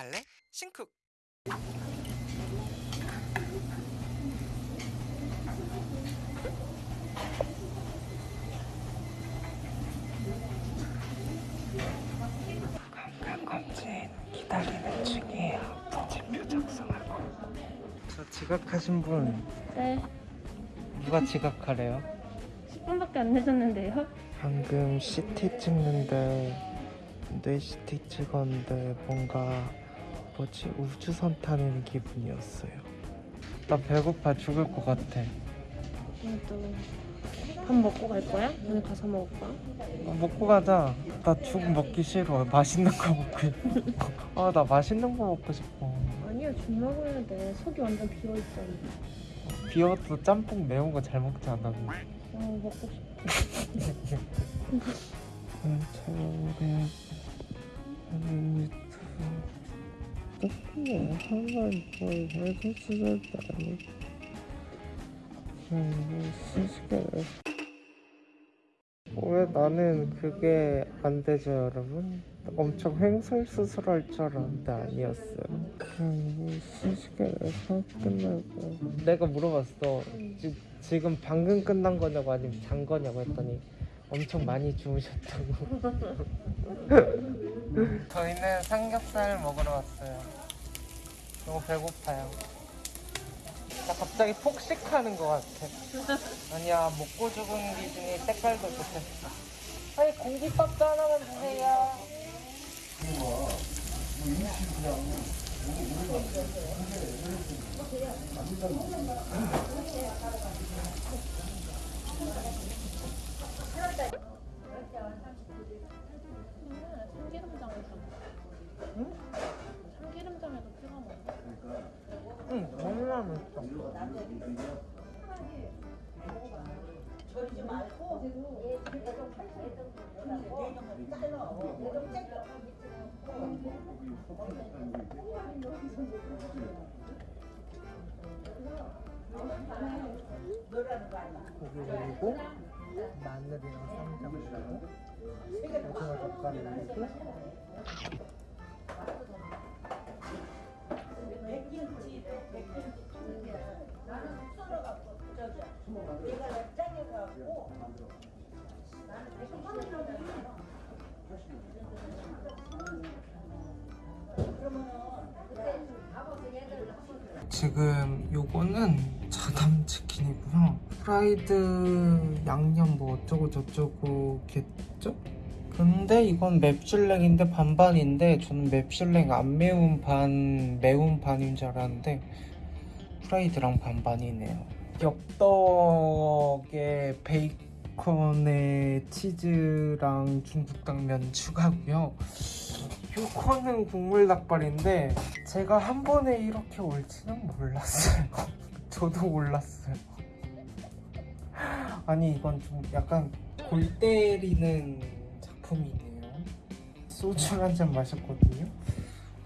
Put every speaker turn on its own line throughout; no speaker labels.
갈래? 신쿡 건강검진 기다리는 중이에요 부진표 작성하고 저 지각하신 분
네,
누가 지각하래요?
10분밖에 안 늦었는데요.
방금 CT 찍는데 뇌 CT 찍었는데 뭔가 뭐지 우주선 타는 기분이었어요. 나 배고파 죽을 것 같아.
오늘도 밥 먹고 갈 거야? 오늘 가서 먹을까?
어, 먹고 가자. 나 죽 먹기 싫어. 맛있는 거 먹고 싶어. 아나 맛있는 거 먹고 싶어.
아니야, 죽 먹어야 돼. 속이 완전 비어 있잖아.
비어도 짬뽕 매운 거 잘 먹지 않아?
어, 먹고 싶어.
하는 유튜브 조금 왜 나는 그게 안 되죠 여러분? 엄청 횡설수설할 줄 알았는데 아니었어요. 시식을 해서 끝나고 내가 물어봤어. 지, 지금 방금 끝난 거냐고 아니면 잔 거냐고 했더니 엄청 많이 주무셨다고 저희는 삼겹살 먹으러 왔어요. 너무 배고파요. 나 갑자기 폭식하는 것 같아. 아니야 먹고 죽은 기준이 색깔도 좋겠어. 아니 공깃밥도 하나만 주세요
참기름장에서.
응?
참기름장에서 찍어 먹어.
응 너무 맛있어 고기 올리고 마늘이랑 쌈장 올리고 지금 요거는 자담 치킨이고요. 프라이드 양념 뭐 어쩌고 저쩌고겠죠? 근데 이건 맵슐랭인데 반반인데 저는 맵슐랭 안 매운 반 매운 반인 줄 알았는데 프라이드랑 반반이네요. 엽떡에 베이컨에 치즈랑 중국 당면 추가고요. 요거는 국물 닭발인데 제가 한 번에 이렇게 올지는 몰랐어요. 저도 몰랐어요. 아니 이건 좀 약간 골 때리는 작품이네요. 소주 한 잔 마셨거든요.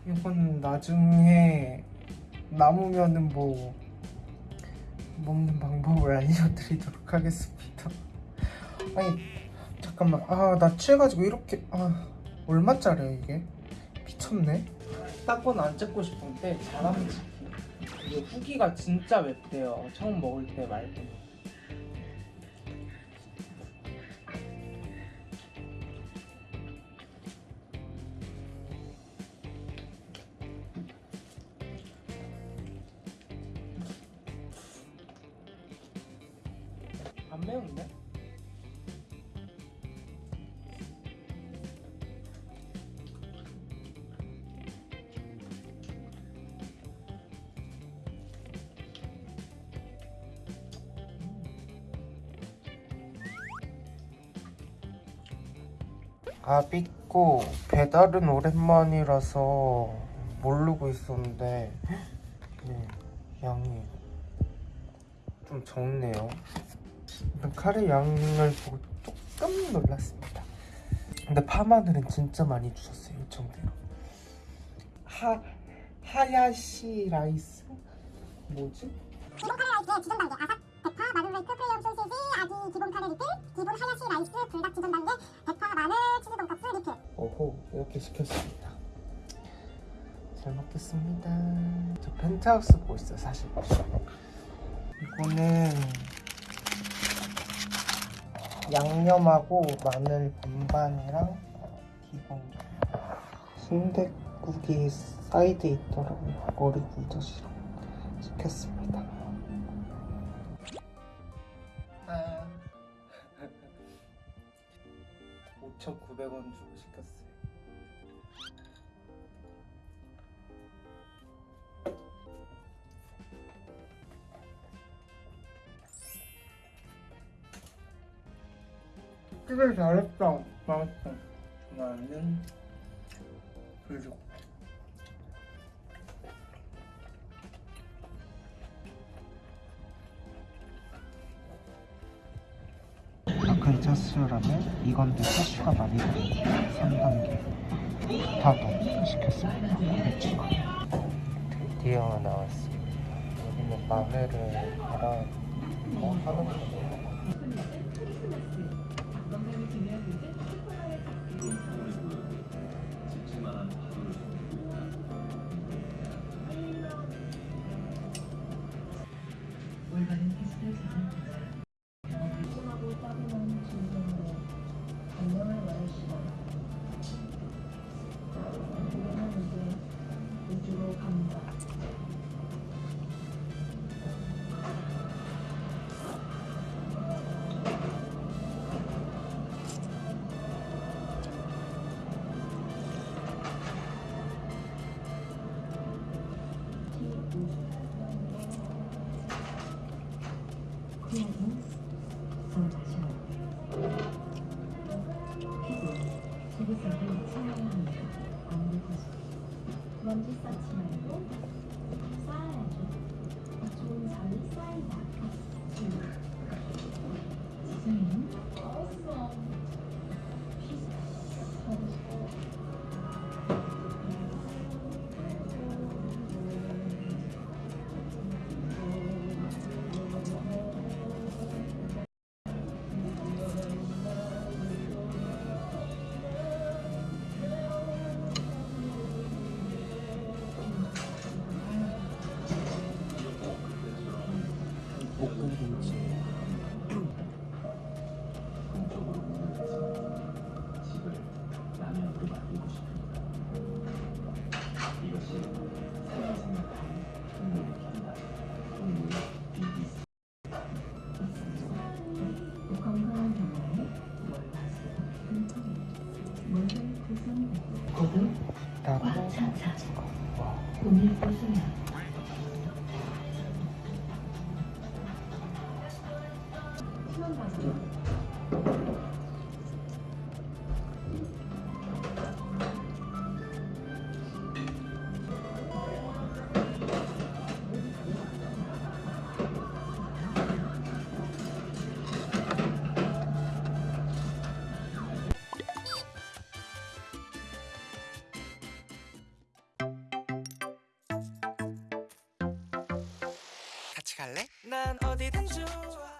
이건 나중에 남으면은 뭐 먹는 방법을 알려드리도록 하겠습니다. 아니 잠깐만 아 나 취해가지고 이렇게 아 얼마짜리야 이게? 미쳤네. 딴건안 찍고 싶은데 치킨 이게 후기가 진짜 맵대요. 처음 먹을 때 말고. 안 매운데? 아비꼬 배달은 오랜만이라서 모르고 있었는데 네, 양이 좀 적네요. 일단 카레 양을 보고 조금 놀랐습니다. 근데 파마늘은 진짜 많이 주셨어요 요청대로. 하 하야시 라이스 뭐지?
기본 카레 라이스의 기본 단계 아삭, 대파, 마늘 후레이크, 프리미엄 소시지, 아기 기본 카레 리필, 기본 하야시 라이스, 불닭 기본 단계, 대파, 마늘, 치즈 돈까스 리필
오호 이렇게 시켰습니다. 잘 먹겠습니다. 저 펜트하우스 보고 있어요, 사실. 이거는 양념하고 마늘 반반이랑 기본 순댓국이 사이드에 있더라고요. 머리 굴젓이랑 시켰습니다. 아. 5,900원 주고 시켰어요. 되게 잘했다. 맛있어. 나는 불족. 아큰 차수라면 이건데 차수가 많이 들어요. 3단계. 다더 시켰습니다. 배추가. 드디어 나왔습니다. 여기는 마늘을 갈아 뭐 하는 거
먼지 쌓지 말고 쌓아야죠. 좋은 잠이 쌓인다. 지성이
볶음김치.
건강한 경험에 월화수 금토일 모든 구성되고 고급
나도
차차
와.
오늘 구성은
같이 갈래? 난 어디든 좋아